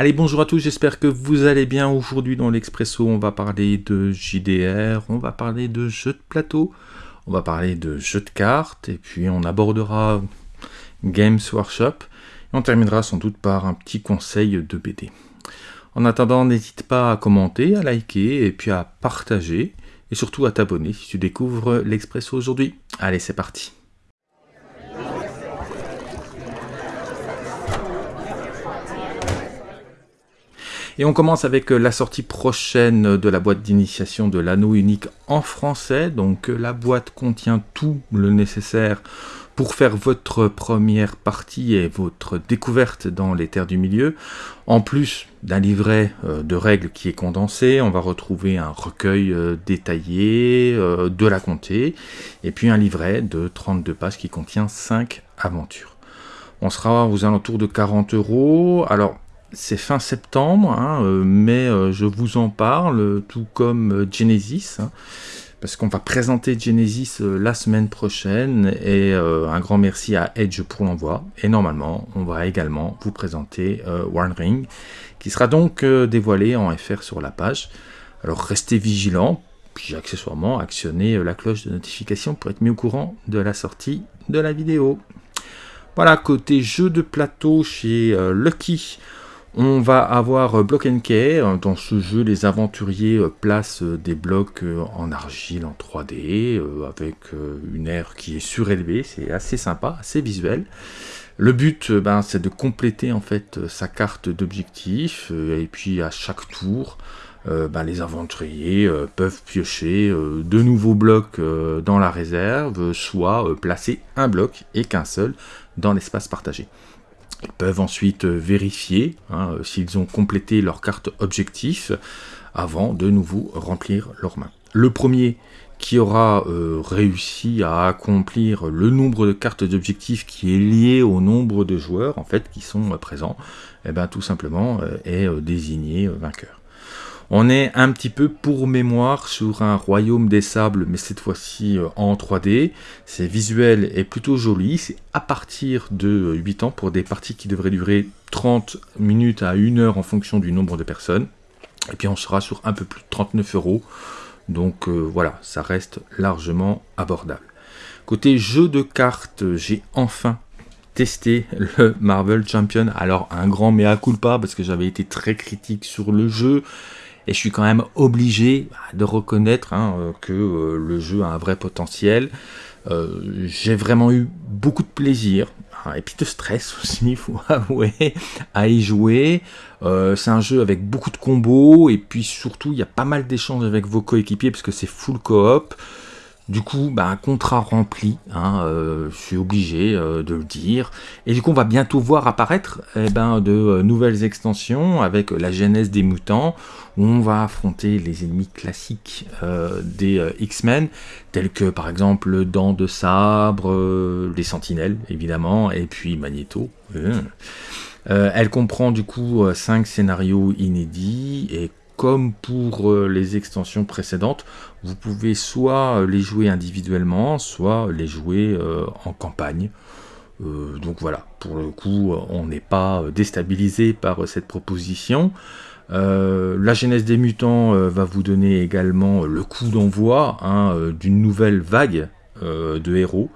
Allez, bonjour à tous, j'espère que vous allez bien. Aujourd'hui dans l'Expresso, on va parler de JDR, on va parler de jeux de plateau, on va parler de jeux de cartes, et puis on abordera Games Workshop, et on terminera sans doute par un petit conseil de BD. En attendant, n'hésite pas à commenter, à liker, et puis à partager, et surtout à t'abonner si tu découvres l'Expresso aujourd'hui. Allez, c'est parti Et on commence avec euh, la sortie prochaine de la boîte d'initiation de l'anneau unique en français. Donc euh, la boîte contient tout le nécessaire pour faire votre première partie et votre découverte dans les terres du milieu. En plus d'un livret euh, de règles qui est condensé, on va retrouver un recueil détaillé de la comté et puis un livret de 32 pages qui contient 5 aventures. On sera aux alentours de 40 euros. Alors, c'est fin septembre, hein, euh, mais euh, je vous en parle, tout comme euh, Genesis, hein, parce qu'on va présenter Genesis la semaine prochaine, et un grand merci à Edge pour l'envoi, et normalement, on va également vous présenter One Ring, qui sera donc dévoilé en FR sur la page. Alors restez vigilants, puis accessoirement actionnez la cloche de notification pour être mis au courant de la sortie de la vidéo. Voilà, côté jeu de plateau chez Lucky, on va avoir euh, Block and Key. Euh, dans ce jeu, les aventuriers euh, placent des blocs en argile en 3D avec une aire qui est surélevée. C'est assez sympa, assez visuel. Le but, ben, c'est de compléter en fait sa carte d'objectif et puis à chaque tour, ben, les aventuriers peuvent piocher de nouveaux blocs dans la réserve, soit placer un bloc et qu'un seul dans l'espace partagé. Ils peuvent ensuite euh, vérifier hein, euh, s'ils ont complété leur carte objectif avant de nouveau remplir leur main. Le premier qui aura euh, réussi à accomplir le nombre de cartes d'objectif qui est lié au nombre de joueurs en fait qui sont présents, eh bien tout simplement est désigné vainqueur. On est un petit peu pour mémoire sur un royaume des sables, mais cette fois-ci euh, en 3D. C'est visuel et plutôt joli. C'est à partir de 8 ans pour des parties qui devraient durer 30 minutes à 1 heure en fonction du nombre de personnes. Et puis on sera sur un peu plus de 39 euros. Donc euh, voilà, ça reste largement abordable. Côté jeu de cartes, j'ai enfin testé le Marvel Champion. Alors un grand mea culpa parce que j'avais été très critique sur le jeu. Et je suis quand même obligé bah, de reconnaître hein, euh, que euh, le jeu a un vrai potentiel. Euh, j'ai vraiment eu beaucoup de plaisir, hein, et puis de stress aussi, il faut avouer, à y jouer. c'est un jeu avec beaucoup de combos, et puis surtout, il y a pas mal d'échanges avec vos coéquipiers, parce que c'est full coop. Du coup, bah, un contrat rempli, hein, je suis obligé de le dire. Et du coup, on va bientôt voir apparaître eh ben, de nouvelles extensions avec la genèse des mutants, on va affronter les ennemis classiques euh, des euh, X-Men, tels que par exemple Dents de Sabre, euh, les Sentinelles évidemment, et puis Magneto. elle comprend du coup 5 scénarios inédits et comme pour les extensions précédentes, vous pouvez soit les jouer individuellement, soit les jouer en campagne. donc voilà, pour le coup, on n'est pas déstabilisé par cette proposition. Euh, la genèse des mutants euh, va vous donner également le coup d'envoi hein, euh, d'une nouvelle vague de héros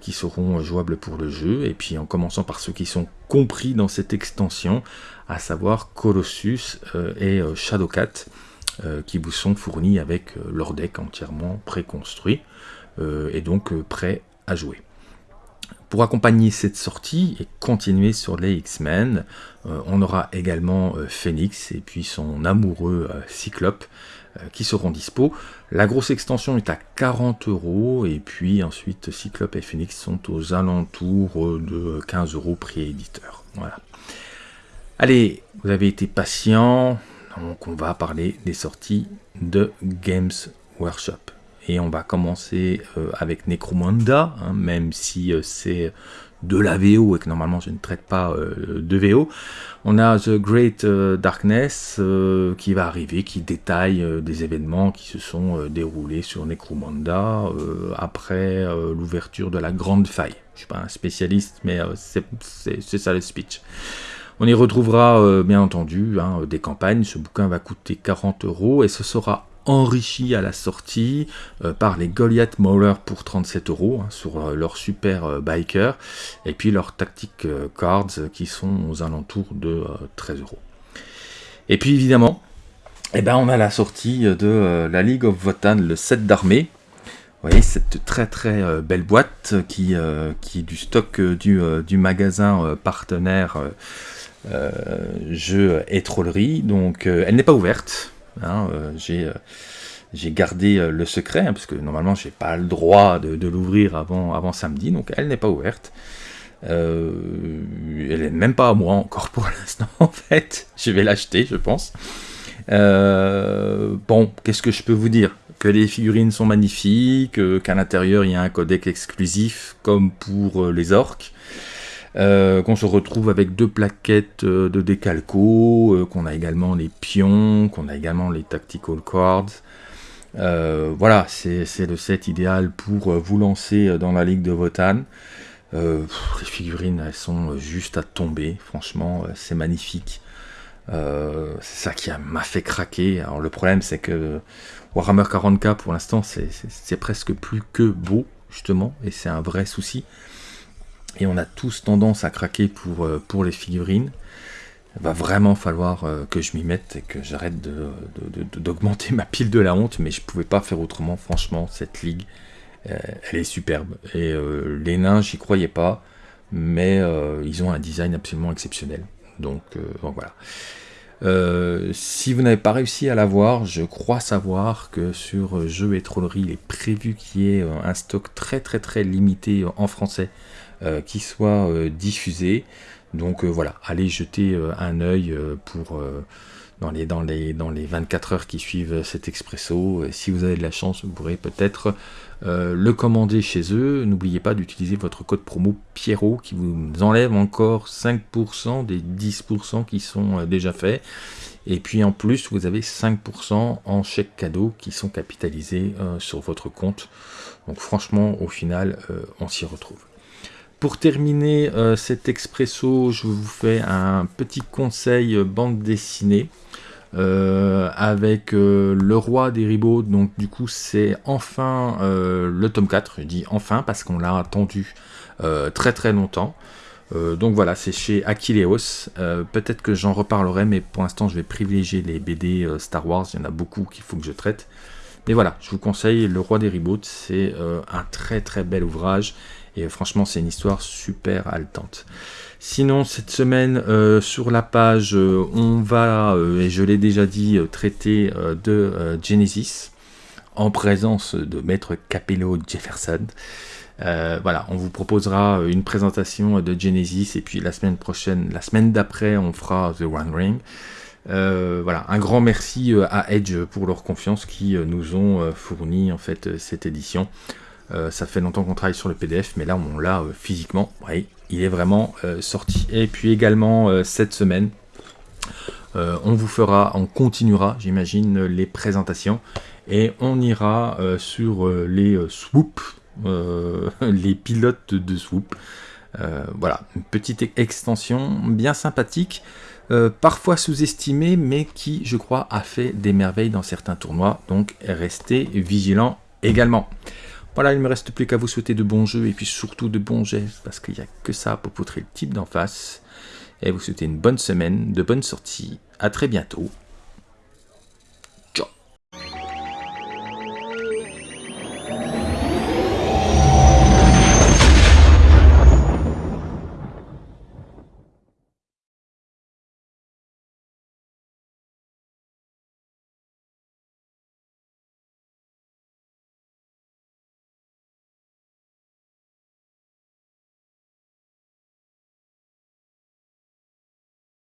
qui seront jouables pour le jeu, et puis en commençant par ceux qui sont compris dans cette extension, à savoir Colossus et Shadowcat, qui vous sont fournis avec leur deck entièrement préconstruit, et donc prêt à jouer. Pour accompagner cette sortie et continuer sur les X-Men, euh, on aura également euh, Phoenix et puis son amoureux euh, Cyclope qui seront dispo. La grosse extension est à 40 euros et puis ensuite Cyclope et Phoenix sont aux alentours de 15 euros prix éditeur. Voilà. Allez, vous avez été patient, donc on va parler des sorties de Games Workshop. Et on va commencer euh, avec Necromunda, hein, même si euh, c'est de la VO et que normalement je ne traite pas euh, de VO. On a The Great Darkness qui va arriver, qui détaille des événements qui se sont déroulés sur Necromunda après l'ouverture de la Grande Faille. Je ne suis pas un spécialiste, mais c'est ça le speech. On y retrouvera bien entendu hein, des campagnes. Ce bouquin va coûter 40 euros et ce sera enrichi à la sortie par les Goliath Mauler pour 37 euros hein, sur leur super biker et puis leurs tactic cards qui sont aux alentours de 13 euros. Et puis évidemment, eh ben, on a la sortie de la League of Votan, le set d'armée, vous voyez cette très très euh, belle boîte qui, euh, est du stock euh, du, du, magasin partenaire jeux et trollerie. Donc elle n'est pas ouverte. Hein, j'ai j'ai gardé le secret hein, parce que normalement j'ai pas le droit de, l'ouvrir avant, samedi. Donc elle n'est pas ouverte. elle n'est même pas à moi encore pour l'instant en fait. Je vais l'acheter je pense. bon, qu'est-ce que je peux vous dire? Que les figurines sont magnifiques, euh, qu'à l'intérieur il y a un codec exclusif comme pour euh, les orques, euh, qu'on se retrouve avec deux plaquettes de décalco, qu'on a également les pions, qu'on a également les tactical cards. voilà, c'est le set idéal pour vous lancer dans la ligue de Votan. les figurines, elles sont juste à tomber, franchement, c'est magnifique. c'est ça qui m'a fait craquer. Alors le problème, c'est que Warhammer 40k pour l'instant c'est presque plus que beau justement et c'est un vrai souci et on a tous tendance à craquer pour, euh, pour les figurines. Il va vraiment falloir euh, que je m'y mette et que j'arrête d'augmenter ma pile de la honte mais je pouvais pas faire autrement. Franchement cette ligue euh, elle est superbe. Et les nains j'y croyais pas mais ils ont un design absolument exceptionnel. Donc, voilà. Si vous n'avez pas réussi à l'avoir, je crois savoir que sur Jeux et Trollerie, il est prévu qu'il y ait un stock très très très limité en français qui soit diffusé. Donc voilà, allez jeter un œil pour dans les, dans, les, dans les 24 heures qui suivent cet expresso. Si vous avez de la chance, vous pourrez peut-être le commander chez eux. N'oubliez pas d'utiliser votre code promo Pierrot qui vous enlève encore 5% des 10% qui sont déjà faits. Et puis en plus, vous avez 5% en chèques cadeaux qui sont capitalisés sur votre compte. Donc franchement, au final, on s'y retrouve. Pour terminer cet expresso, je vous fais un petit conseil bande dessinée. Euh, avec euh, le roi des ribauds, donc du coup c'est enfin euh, le tome 4, je dis enfin parce qu'on l'a attendu très très longtemps. donc voilà, c'est chez Aquileos. Peut-être que j'en reparlerai, mais pour l'instant je vais privilégier les BD Star Wars, il y en a beaucoup qu'il faut que je traite. Mais voilà, je vous conseille Le Roi des Reboots, c'est un très très bel ouvrage, et franchement c'est une histoire super haletante. Sinon, cette semaine, euh, sur la page, euh, on va, euh, et je l'ai déjà dit, traiter de Genesis, en présence de Maître Capello Jefferson. voilà, on vous proposera une présentation de Genesis, et puis la semaine prochaine, la semaine d'après, on fera The One Ring. voilà, un grand merci à Edge pour leur confiance qui nous ont fourni en fait cette édition. Ça fait longtemps qu'on travaille sur le PDF, mais là on l'a physiquement. Oui, il est vraiment euh, sorti. Et puis également euh, cette semaine, euh, on vous fera, on continuera, j'imagine, les présentations et on ira sur les swoops, les pilotes de swoop. voilà, une petite extension bien sympathique, parfois sous-estimée, mais qui, je crois, a fait des merveilles dans certains tournois. Donc, restez vigilants également. Voilà, il ne me reste plus qu'à vous souhaiter de bons jeux et puis surtout de bons gestes parce qu'il n'y a que ça pour poutrer le type d'en face. Et vous souhaiter une bonne semaine, de bonnes sorties. À très bientôt